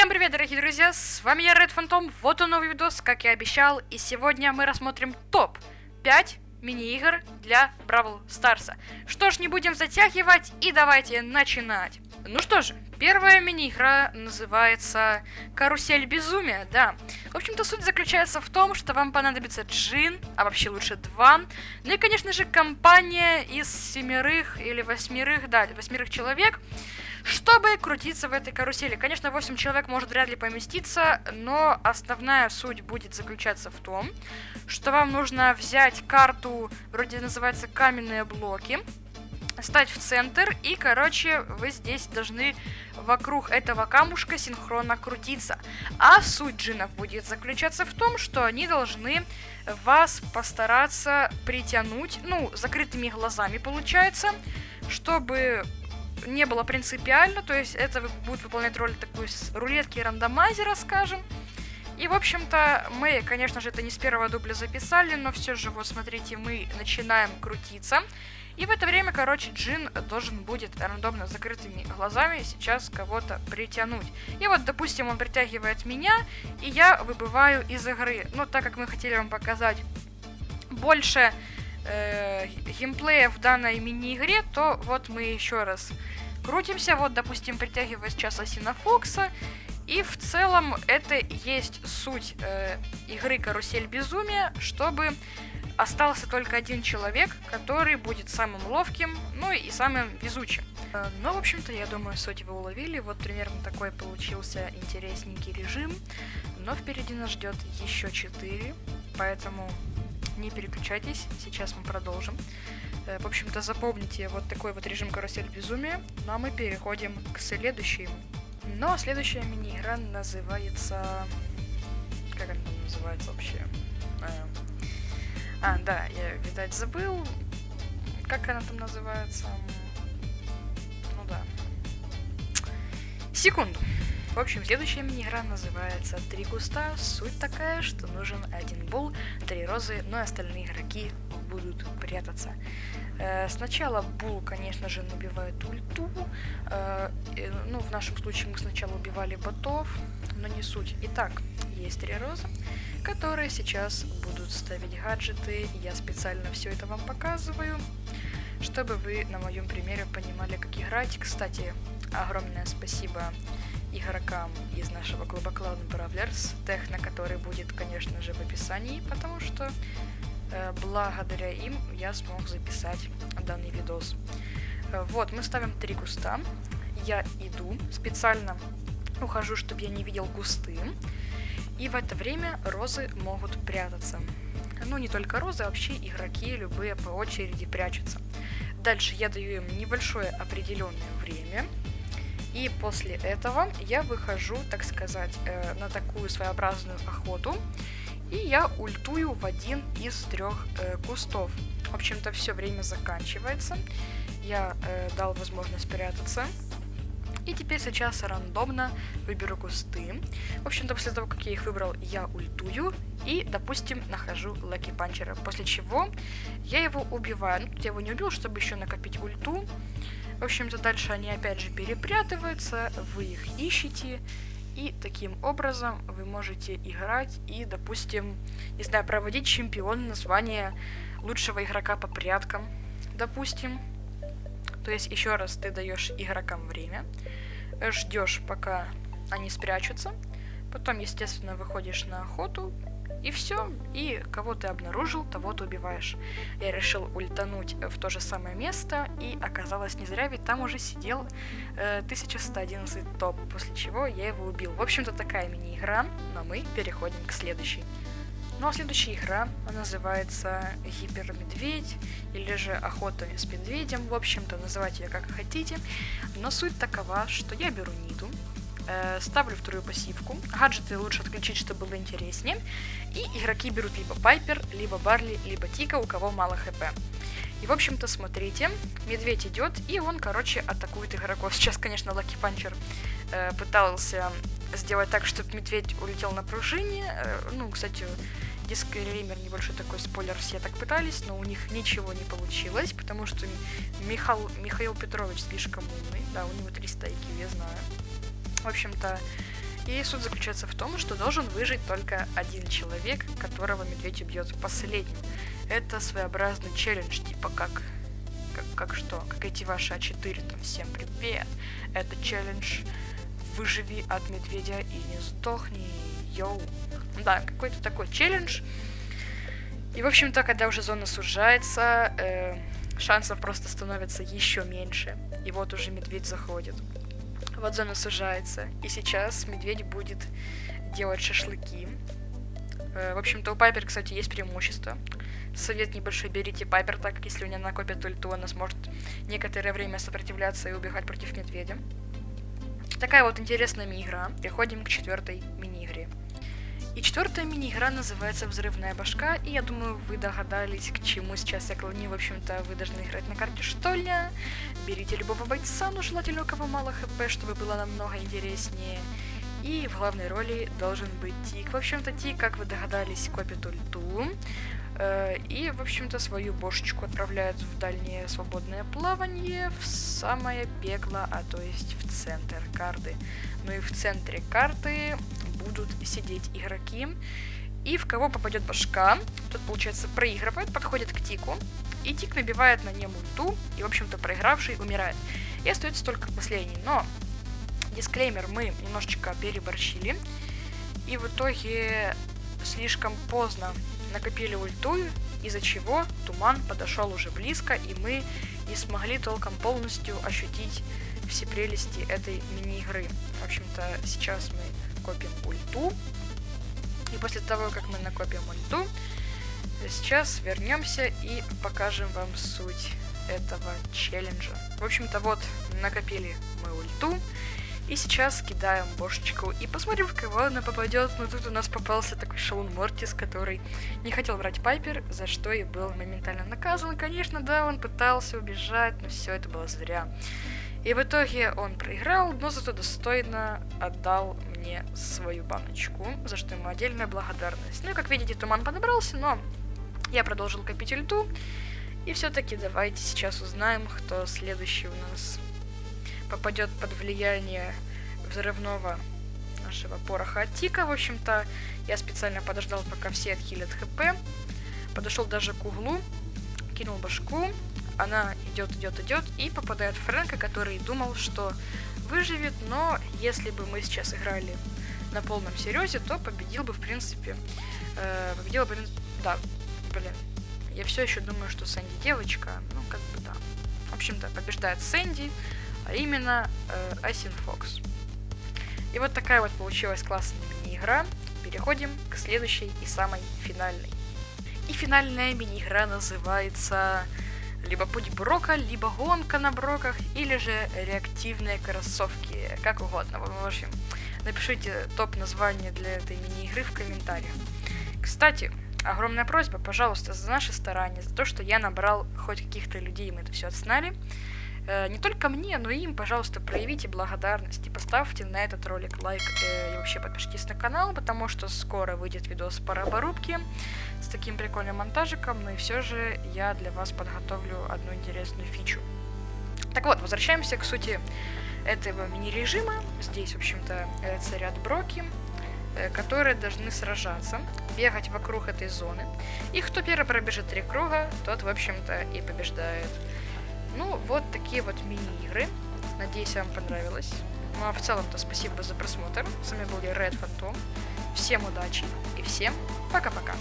Всем привет, дорогие друзья, с вами я, Red Phantom, вот он новый видос, как я обещал, и сегодня мы рассмотрим топ 5 мини-игр для Бравл Старса. Что ж, не будем затягивать, и давайте начинать. Ну что же, первая мини-игра называется Карусель Безумия, да. В общем-то, суть заключается в том, что вам понадобится джин, а вообще лучше два. Ну и, конечно же, компания из семерых или восьмерых, да, восьмерых человек, чтобы крутиться в этой карусели. Конечно, 8 человек может вряд ли поместиться, но основная суть будет заключаться в том, что вам нужно взять карту, вроде называется каменные блоки, стать в центр, и, короче, вы здесь должны вокруг этого камушка синхронно крутиться. А суть джинов будет заключаться в том, что они должны вас постараться притянуть, ну, закрытыми глазами получается, чтобы не было принципиально, то есть это будет выполнять роль такой рулетки рандомайзера, скажем. И, в общем-то, мы, конечно же, это не с первого дубля записали, но все же, вот смотрите, мы начинаем крутиться. И в это время, короче, Джин должен будет рандомно закрытыми глазами сейчас кого-то притянуть. И вот, допустим, он притягивает меня, и я выбываю из игры. Но так как мы хотели вам показать больше э, геймплея в данной мини-игре, то вот мы еще раз крутимся. Вот, допустим, притягивая сейчас Асина Фокса. И в целом это есть суть э, игры Карусель Безумия, чтобы остался только один человек, который будет самым ловким, ну и самым везучим. Э, ну, в общем-то, я думаю, суть вы уловили. Вот примерно такой получился интересненький режим. Но впереди нас ждет еще 4, поэтому не переключайтесь, сейчас мы продолжим. Э, в общем-то, запомните вот такой вот режим карусель безумия, ну а мы переходим к следующему. Ну а следующая мини-игра называется... Как она называется вообще? Э, а, да, я, видать, забыл. Как она там называется? Ну да. Секунду. В общем, следующая мини-игра называется «Три куста». Суть такая, что нужен один бул, три розы, но остальные игроки будут прятаться. Э, сначала Бул, конечно же, набивает ульту. Э, ну, в нашем случае мы сначала убивали ботов, но не суть. Итак, есть три розы, которые сейчас будут ставить гаджеты. Я специально все это вам показываю, чтобы вы на моем примере понимали, как играть. Кстати, огромное спасибо игрокам из нашего клуба Cloud Brawlers, тех, на который будет, конечно же, в описании, потому что э, благодаря им я смог записать данный видос. Э, вот, мы ставим три куста. Я иду, специально ухожу, чтобы я не видел кусты. И в это время розы могут прятаться. Ну, не только розы, вообще игроки любые по очереди прячутся. Дальше я даю им небольшое определенное время, и после этого я выхожу, так сказать, э, на такую своеобразную охоту. И я ультую в один из трех э, кустов. В общем-то, все время заканчивается. Я э, дал возможность спрятаться. И теперь сейчас рандомно выберу кусты. В общем-то, после того, как я их выбрал, я ультую. И, допустим, нахожу Лаки Панчера. После чего я его убиваю. Ну, я его не убил, чтобы еще накопить ульту. В общем-то, дальше они опять же перепрятываются, вы их ищете, и таким образом вы можете играть и, допустим, не знаю, проводить чемпион название лучшего игрока по пряткам, допустим. То есть, еще раз, ты даешь игрокам время, ждешь, пока они спрячутся, потом, естественно, выходишь на охоту, и все. И кого ты обнаружил, того ты убиваешь. Я решил ультануть в то же самое место, и оказалось не зря, ведь там уже сидел э, 1111 топ, после чего я его убил. В общем-то, такая мини-игра, но мы переходим к следующей. Ну а следующая игра называется Гипермедведь или же Охота с медведем. В общем-то, называйте ее как хотите. Но суть такова, что я беру Ниду, э, ставлю вторую пассивку. Гаджеты лучше отключить, чтобы было интереснее. И игроки берут либо Пайпер, либо Барли, либо Тика, у кого мало хп. И, в общем-то, смотрите, медведь идет, и он, короче, атакует игроков. Сейчас, конечно, Лаки Панчер э, пытался сделать так, чтобы медведь улетел на пружине. Э, ну, кстати, дисклеймер, небольшой такой спойлер, все так пытались, но у них ничего не получилось, потому что Михаил, Михаил Петрович слишком умный. Да, у него 300 IQ, я знаю. В общем-то, И суть заключается в том, что должен выжить только один человек, которого медведь убьет последним. Это своеобразный челлендж, типа как как, как что? Как эти ваши А4, там, всем привет. Это челлендж выживи от медведя и не сдохни, йоу. Да, какой-то такой челлендж. И, в общем-то, когда уже зона сужается, э, шансов просто становится еще меньше. И вот уже медведь заходит. Вот зона сужается. И сейчас медведь будет делать шашлыки. Э, в общем-то, у Пайпер, кстати, есть преимущество. Совет небольшой берите Пайпер, так как если у нее накопит ульту, она сможет некоторое время сопротивляться и убегать против медведя. Такая вот интересная мини-игра. Переходим к четвертой мини-игре. И четвертая мини-игра называется «Взрывная башка», и я думаю, вы догадались, к чему сейчас я клоню. В общем-то, вы должны играть на карте штольня. Берите любого бойца, но желательно у кого мало хп, чтобы было намного интереснее. И в главной роли должен быть Тик. В общем-то, Тик, как вы догадались, копит ульту. Э, и, в общем-то, свою бошечку отправляют в дальнее свободное плавание, в самое пекло, а то есть в центр карты. Ну и в центре карты будут сидеть игроки. И в кого попадет башка, тот, получается, проигрывает, подходит к Тику, и Тик набивает на нем ульту, и, в общем-то, проигравший умирает. И остается только последний. Но, дисклеймер, мы немножечко переборщили, и в итоге слишком поздно накопили ульту, из-за чего туман подошел уже близко, и мы не смогли толком полностью ощутить все прелести этой мини-игры. В общем-то, сейчас мы копим ульту, и после того, как мы накопим ульту, сейчас вернемся и покажем вам суть этого челленджа. В общем-то, вот, накопили мы ульту, и сейчас кидаем бошечку и посмотрим, в кого она попадет. Но тут у нас попался такой Шалун Мортис, который не хотел брать Пайпер, за что и был моментально наказан. Конечно, да, он пытался убежать, но все это было зря. И в итоге он проиграл, но зато достойно отдал мне свою баночку, за что ему отдельная благодарность. Ну и как видите, туман подобрался, но я продолжил копить ульту. И все-таки давайте сейчас узнаем, кто следующий у нас попадет под влияние взрывного нашего пороха от тика. В общем-то, я специально подождал, пока все отхилят хп. Подошел даже к углу, кинул башку. Она идет, идет, идет и попадает в Фрэнка, который думал, что выживет, но если бы мы сейчас играли на полном серьезе, то победил бы, в принципе, э, победил бы, да, блин, я все еще думаю, что Сэнди девочка, ну, как бы, да. В общем-то, побеждает Сэнди, а именно э, Asyn Fox. И вот такая вот получилась классная мини-игра. Переходим к следующей и самой финальной. И финальная мини-игра называется либо путь Брока, либо гонка на Броках, или же реактивные кроссовки, как угодно. В общем, напишите топ-название для этой мини-игры в комментариях. Кстати, огромная просьба, пожалуйста, за наши старания, за то, что я набрал хоть каких-то людей, мы это все отсняли. Э, не только мне, но и им, пожалуйста, проявите благодарность и поставьте на этот ролик лайк э, и вообще подпишитесь на канал, потому что скоро выйдет видос по раборубке с таким прикольным монтажиком, но и все же я для вас подготовлю одну интересную фичу. Так вот, возвращаемся к сути этого мини-режима. Здесь, в общем-то, царят броки, э, которые должны сражаться, бегать вокруг этой зоны. И кто первый пробежит три круга, тот, в общем-то, и побеждает. Ну, вот такие вот мини-игры. Надеюсь, вам понравилось. Ну а в целом-то спасибо за просмотр. С вами был я, Red Phantom. Всем удачи и всем пока-пока.